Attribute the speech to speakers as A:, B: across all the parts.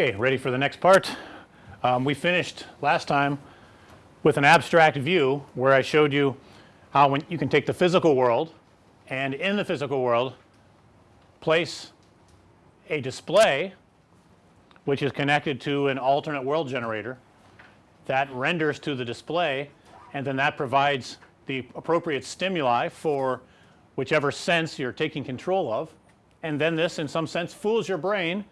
A: Okay, ready for the next part. Um, we finished last time with an abstract view where I showed you how when you can take the physical world and in the physical world place a display which is connected to an alternate world generator that renders to the display and then that provides the appropriate stimuli for whichever sense you're taking control of and then this in some sense fools your brain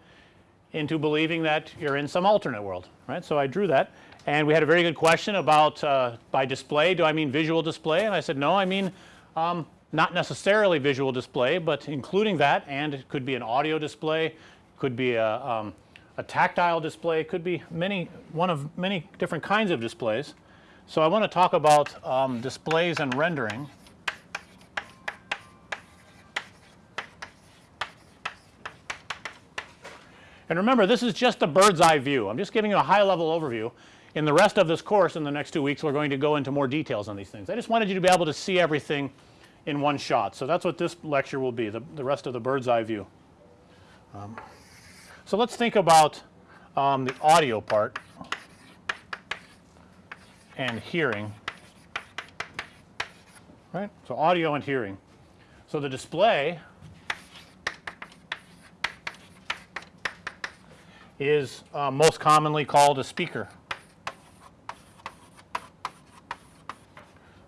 A: into believing that you're in some alternate world right. So, I drew that and we had a very good question about uh, by display do I mean visual display and I said no I mean um, not necessarily visual display, but including that and it could be an audio display, could be a, um, a tactile display, could be many one of many different kinds of displays. So, I want to talk about um, displays and rendering. And remember this is just a bird's eye view. I'm just giving you a high level overview. In the rest of this course in the next 2 weeks we're going to go into more details on these things. I just wanted you to be able to see everything in one shot. So, that's what this lecture will be the, the rest of the bird's eye view. Um, so, let's think about um, the audio part and hearing right. So, audio and hearing. So, the display is uh, most commonly called a speaker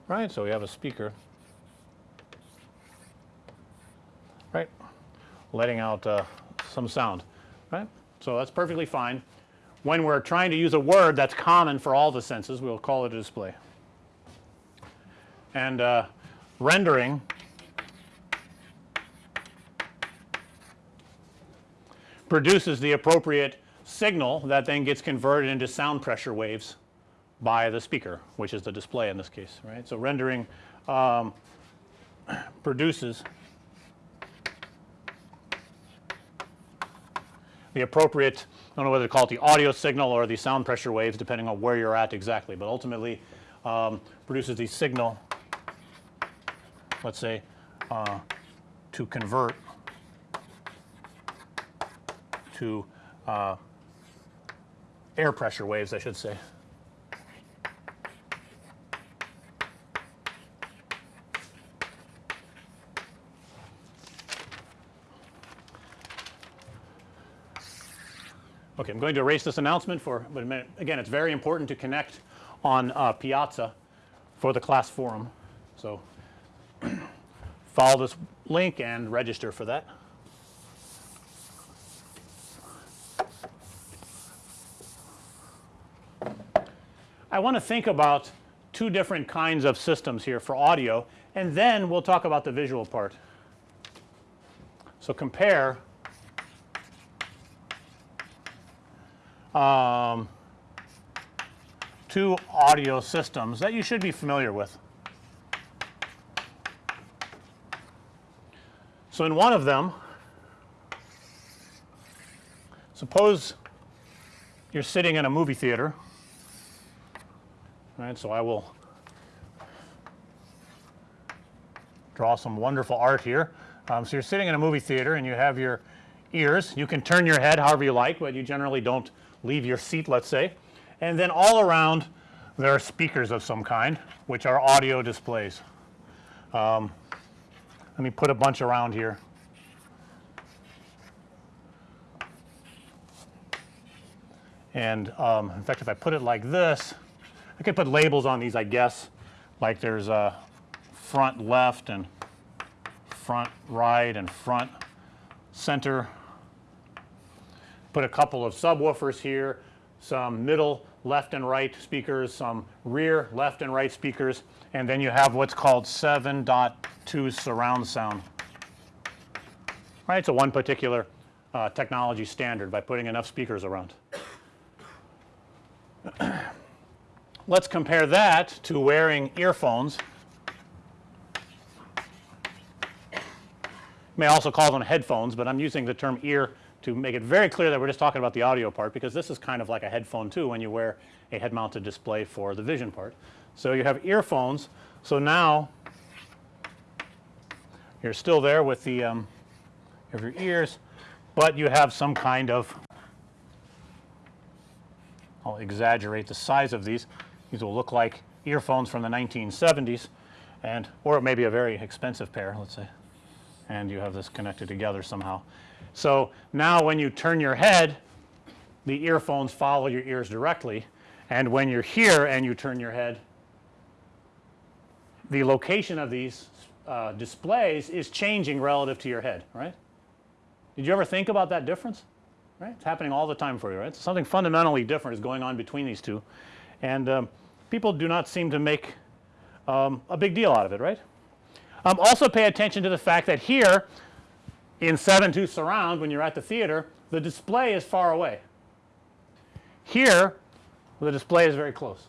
A: right. So, we have a speaker right letting out uh, some sound right. So, that's perfectly fine. When we're trying to use a word that's common for all the senses we'll call it a display. And uh, rendering produces the appropriate signal that then gets converted into sound pressure waves by the speaker which is the display in this case right. So, rendering um, produces the appropriate I don't know whether to call it the audio signal or the sound pressure waves depending on where you're at exactly, but ultimately um, produces the signal let's say uh, to convert to uh, air pressure waves I should say. Okay, I'm going to erase this announcement for but again it's very important to connect on uh, Piazza for the class forum. So, follow this link and register for that. I want to think about two different kinds of systems here for audio and then we'll talk about the visual part. So, compare um, two audio systems that you should be familiar with. So, in one of them suppose you're sitting in a movie theater right. So, I will draw some wonderful art here. Um, so, you're sitting in a movie theater and you have your ears you can turn your head however you like, but you generally don't leave your seat let's say and then all around there are speakers of some kind which are audio displays. Um, let me put a bunch around here. And um, in fact if I put it like this I could put labels on these I guess like there's a front left and front right and front center put a couple of subwoofers here, some middle left and right speakers, some rear left and right speakers and then you have what's called 7.2 surround sound. Right. So, one particular uh, technology standard by putting enough speakers around. Let's compare that to wearing earphones. May also call them headphones, but I'm using the term ear to make it very clear that we're just talking about the audio part because this is kind of like a headphone too when you wear a head mounted display for the vision part. So, you have earphones. So, now you're still there with the um, of your ears, but you have some kind of I'll exaggerate the size of these. These will look like earphones from the 1970s and or it may be a very expensive pair let's say and you have this connected together somehow. So, now when you turn your head the earphones follow your ears directly and when you're here and you turn your head the location of these uh, displays is changing relative to your head right. Did you ever think about that difference right? It's happening all the time for you right. So something fundamentally different is going on between these two and um, people do not seem to make um, a big deal out of it right. Um, also pay attention to the fact that here in 7 surround when you're at the theater the display is far away. Here the display is very close.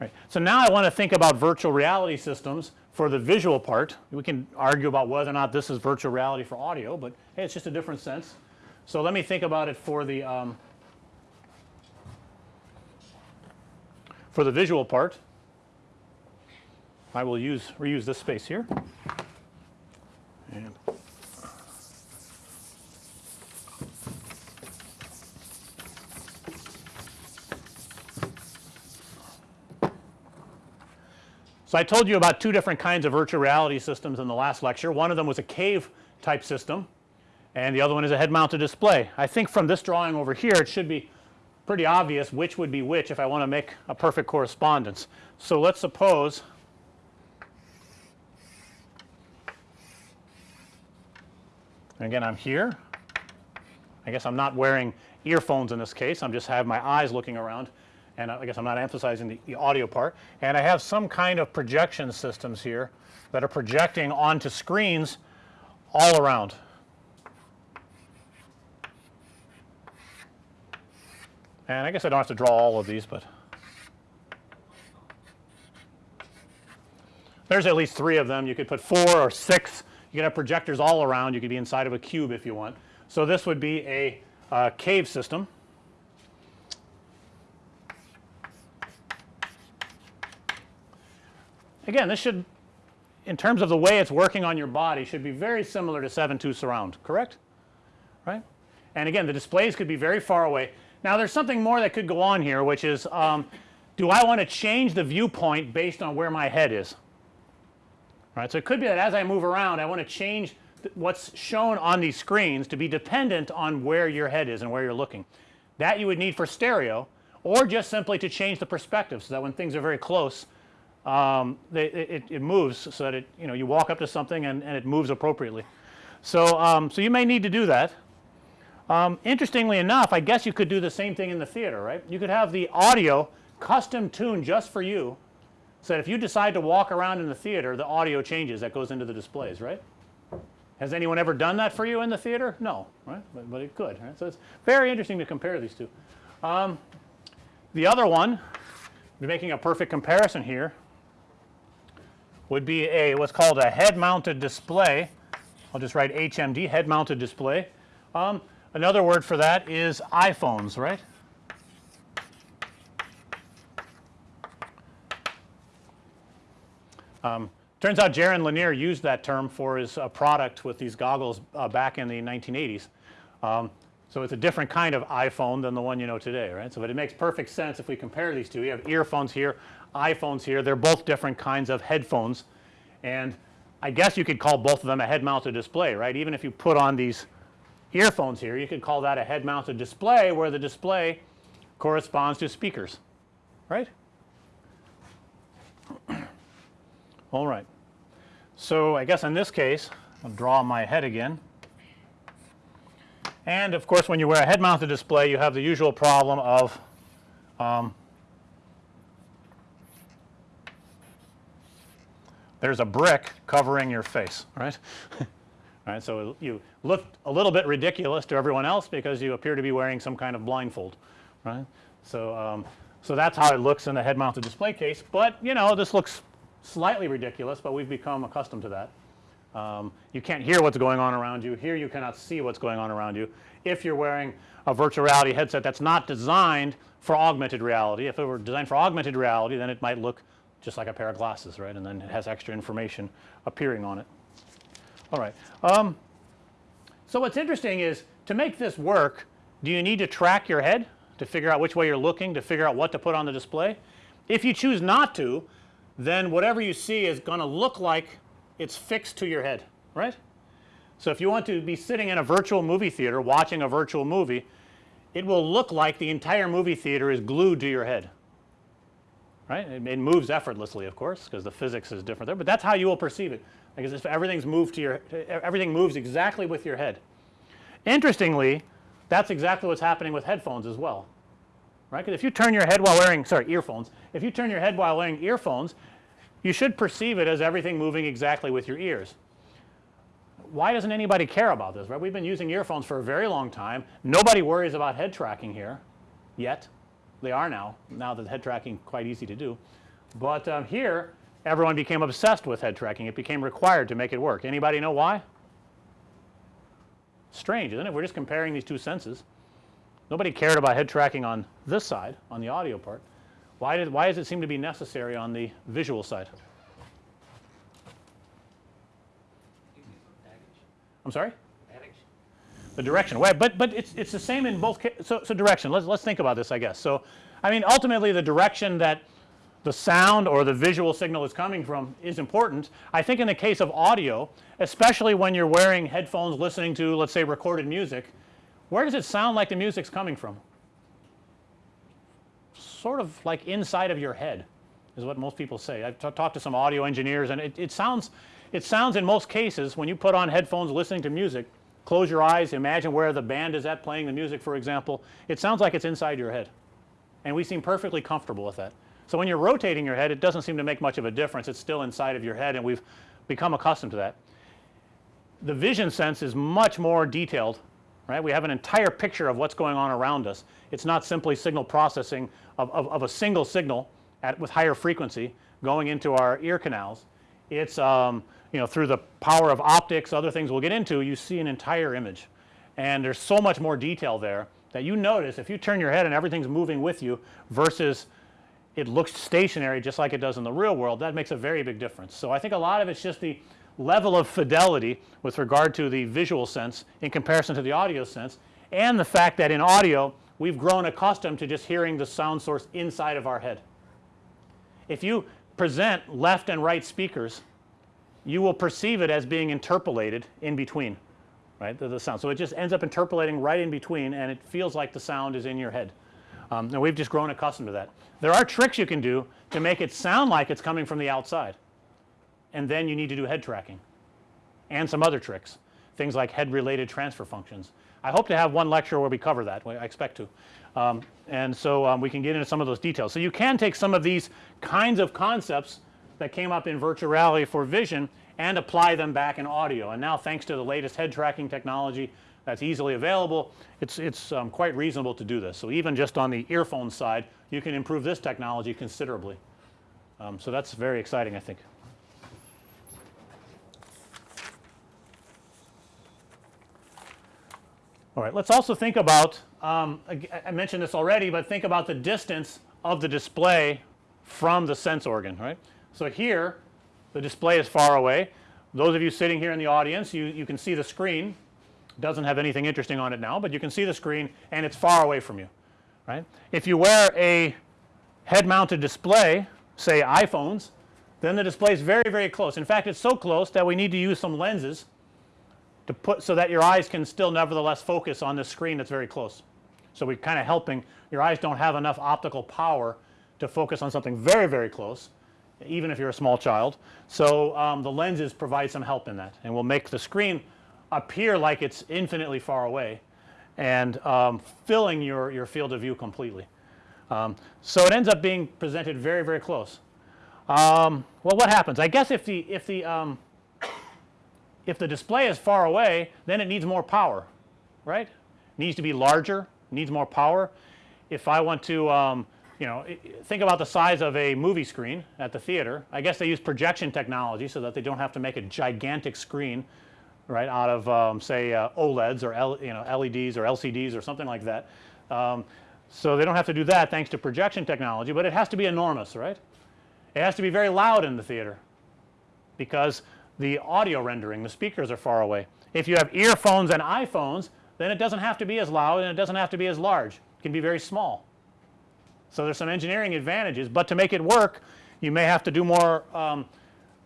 A: Right. So, now I want to think about virtual reality systems for the visual part. We can argue about whether or not this is virtual reality for audio, but hey it's just a different sense. So, let me think about it for the um, for the visual part. I will use reuse this space here and So, I told you about two different kinds of virtual reality systems in the last lecture. One of them was a cave type system and the other one is a head mounted display. I think from this drawing over here it should be pretty obvious which would be which if I want to make a perfect correspondence. So, let's suppose again I'm here. I guess I'm not wearing earphones in this case. I'm just have my eyes looking around and I guess I'm not emphasizing the, the, audio part and I have some kind of projection systems here that are projecting onto screens all around. And I guess I don't have to draw all of these, but there's at least 3 of them. You could put 4 or 6. You could have projectors all around. You could be inside of a cube if you want. So, this would be a uh, cave system. Again this should in terms of the way it's working on your body should be very similar to 7.2 surround correct right. And again the displays could be very far away. Now there's something more that could go on here which is um, do I want to change the viewpoint based on where my head is right. So, it could be that as I move around I want to change what's shown on these screens to be dependent on where your head is and where you're looking. That you would need for stereo or just simply to change the perspective so that when things are very close um, they, it, it, moves so that it you know you walk up to something and, and it moves appropriately. So, um, so you may need to do that. Um, interestingly enough I guess you could do the same thing in the theater right. You could have the audio custom tuned just for you so if you decide to walk around in the theater the audio changes that goes into the displays right. Has anyone ever done that for you in the theater? No right, but, but it could right. So, it's very interesting to compare these two. Um, the other one we're making a perfect comparison here would be a what's called a head mounted display. I'll just write HMD head mounted display. Um, another word for that is EyePhones right. Um, turns out Jaron Lanier used that term for his uh, product with these goggles uh, back in the 1980s. Um, so, it's a different kind of iPhone than the one you know today right. So, but it makes perfect sense if we compare these two. You have earphones here, EyePhones here. They're both different kinds of headphones and I guess you could call both of them a head mounted display right. Even if you put on these earphones here you could call that a head mounted display where the display corresponds to speakers right. All right. So, I guess in this case I'll draw my head again. And of course, when you wear a head mounted display you have the usual problem of um, there's a brick covering your face right. right. So, you look a little bit ridiculous to everyone else because you appear to be wearing some kind of blindfold right. So, um, so that's how it looks in the head mounted display case, but you know this looks slightly ridiculous, but we've become accustomed to that. Um, you can't hear what's going on around you. Here you cannot see what's going on around you. If you're wearing a virtual reality headset that's not designed for augmented reality, if it were designed for augmented reality then it might look just like a pair of glasses right and then it has extra information appearing on it. All right. Um, so, what's interesting is to make this work Do you need to track your head to figure out which way you're looking to figure out what to put on the display? If you choose not to then whatever you see is going to look like it's fixed to your head right. So, if you want to be sitting in a virtual movie theater watching a virtual movie it will look like the entire movie theater is glued to your head right. It, it moves effortlessly of course, because the physics is different there, but that's how you will perceive it because if everything's moved to your everything moves exactly with your head. Interestingly that's exactly what's happening with headphones as well right because if you turn your head while wearing sorry earphones if you turn your head while wearing earphones you should perceive it as everything moving exactly with your ears. Why doesn't anybody care about this right we've been using earphones for a very long time nobody worries about head tracking here yet they are now now that head tracking quite easy to do, but um, here everyone became obsessed with head tracking it became required to make it work anybody know why? Strange isn't it we're just comparing these two senses nobody cared about head tracking on this side on the audio part why did why does it seem to be necessary on the visual side? I'm sorry? The direction. Well, but but it's it's the same in both so so direction. Let's let's think about this I guess. So I mean ultimately the direction that the sound or the visual signal is coming from is important. I think in the case of audio especially when you're wearing headphones listening to let's say recorded music, where does it sound like the music's coming from? Sort of like inside of your head is what most people say. I've talked to some audio engineers and it, it sounds it sounds in most cases when you put on headphones listening to music close your eyes imagine where the band is at playing the music for example it sounds like it's inside your head and we seem perfectly comfortable with that. So, when you're rotating your head it doesn't seem to make much of a difference it's still inside of your head and we've become accustomed to that. The vision sense is much more detailed right. We have an entire picture of what's going on around us. It's not simply signal processing of, of, of a single signal at with higher frequency going into our ear canals. It's um, you know through the power of optics other things we'll get into you see an entire image and there's so much more detail there that you notice if you turn your head and everything's moving with you versus it looks stationary just like it does in the real world that makes a very big difference. So, I think a lot of it's just the level of fidelity with regard to the visual sense in comparison to the audio sense and the fact that in audio we've grown accustomed to just hearing the sound source inside of our head. If you present left and right speakers you will perceive it as being interpolated in between right the, the, sound. So, it just ends up interpolating right in between and it feels like the sound is in your head um, and we've just grown accustomed to that. There are tricks you can do to make it sound like it's coming from the outside and then you need to do head tracking and some other tricks things like head related transfer functions. I hope to have one lecture where we cover that I expect to. Um, and so um, we can get into some of those details. So, you can take some of these kinds of concepts that came up in virtual reality for vision and apply them back in audio and now thanks to the latest head tracking technology that's easily available it's it's um, quite reasonable to do this. So, even just on the earphone side you can improve this technology considerably. Um, so, that's very exciting I think. All right, let's also think about um, I mentioned this already, but think about the distance of the display from the sense organ right. So, here the display is far away. Those of you sitting here in the audience you, you can see the screen doesn't have anything interesting on it now, but you can see the screen and it's far away from you right. If you wear a head mounted display say EyePhones then the display is very very close. In fact, it's so close that we need to use some lenses to put so that your eyes can still nevertheless focus on this screen that's very close. So, we're kind of helping your eyes don't have enough optical power to focus on something very very close even if you're a small child. So, um, the lenses provide some help in that and will make the screen appear like it's infinitely far away and um, filling your, your field of view completely. Um, so, it ends up being presented very very close. Um, well what happens? I guess if the if the um, if the display is far away then it needs more power right needs to be larger needs more power. If I want to um, you know think about the size of a movie screen at the theater I guess they use projection technology so that they don't have to make a gigantic screen right out of um, say uh, OLEDs or L, you know LEDs or LCDs or something like that. Um, so, they don't have to do that thanks to projection technology, but it has to be enormous right. It has to be very loud in the theater because the audio rendering the speakers are far away. If you have earphones and EyePhones then it doesn't have to be as loud and it doesn't have to be as large. It can be very small. So, there's some engineering advantages, but to make it work you may have to do more um,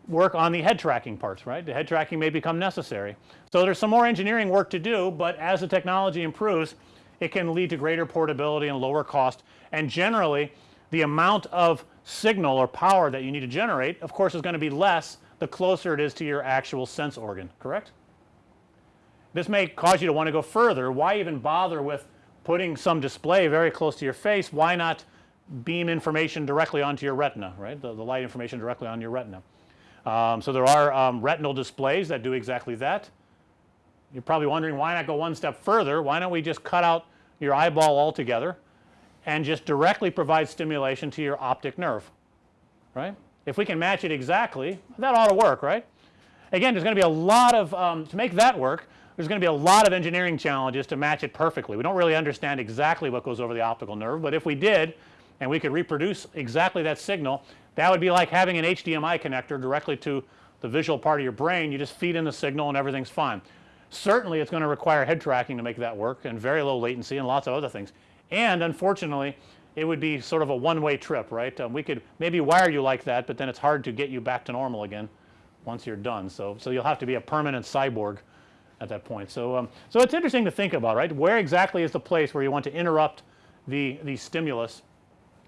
A: work on the head tracking parts right. The head tracking may become necessary. So, there's some more engineering work to do, but as the technology improves it can lead to greater portability and lower cost and generally the amount of signal or power that you need to generate of course is going to be less the closer it is to your actual sense organ correct. This may cause you to want to go further why even bother with putting some display very close to your face why not beam information directly onto your retina right the, the light information directly on your retina. Um, so, there are um, retinal displays that do exactly that. You're probably wondering why not go one step further why don't we just cut out your eyeball altogether and just directly provide stimulation to your optic nerve right. If we can match it exactly that ought to work right. Again there's going to be a lot of um, to make that work there's going to be a lot of engineering challenges to match it perfectly. We don't really understand exactly what goes over the optical nerve, but if we did and we could reproduce exactly that signal that would be like having an HDMI connector directly to the visual part of your brain you just feed in the signal and everything's fine. Certainly it's going to require head tracking to make that work and very low latency and lots of other things. And unfortunately it would be sort of a one way trip right. Um, we could maybe wire you like that, but then it's hard to get you back to normal again once you're done. So, so you'll have to be a permanent cyborg at that point. So, um, so it's interesting to think about right where exactly is the place where you want to interrupt the, the stimulus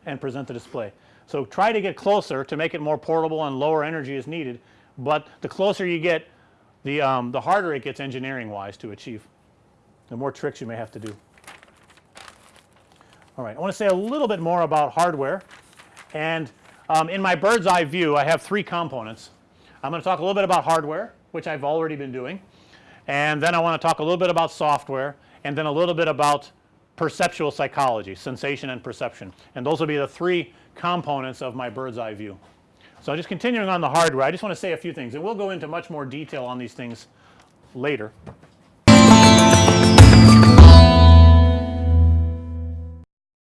A: and present the display. So, try to get closer to make it more portable and lower energy is needed, but the closer you get the, um, the harder it gets engineering wise to achieve, the more tricks you may have to do. All right, I want to say a little bit more about hardware and um, in my bird's eye view I have three components. I'm going to talk a little bit about hardware which I've already been doing and then I want to talk a little bit about software and then a little bit about perceptual psychology, sensation and perception and those will be the three components of my bird's eye view. So, just continuing on the hardware I just want to say a few things and we'll go into much more detail on these things later.